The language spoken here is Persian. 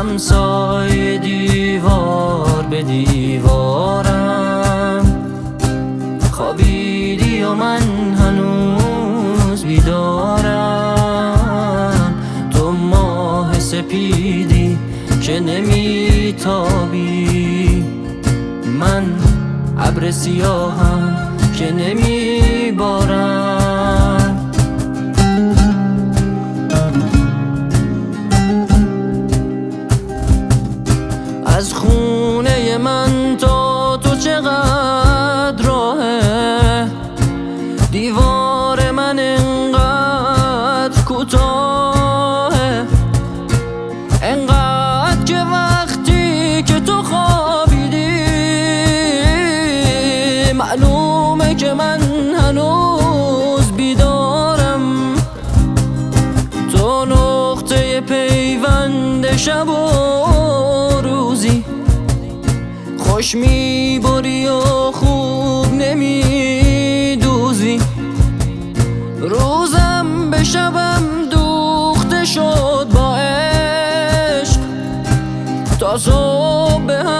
همسایه دیوار به دیوارم. خوابیدی و من هنوز بیدارم. تو ماه سپیدی که نمیتابی. من ابر سیاهم که نمیبارم. من تا تو چقدر راهه؟ دیوار من انقدر کوتاهه؟ انقدر که وقتی که تو خوابیدی معلومه که من هنوز بیدارم. تو نقطه پیوند شب خوش می‌بری و خوب نمیدوزی. روزم به شبم دوخته شد با عشق. تا صبح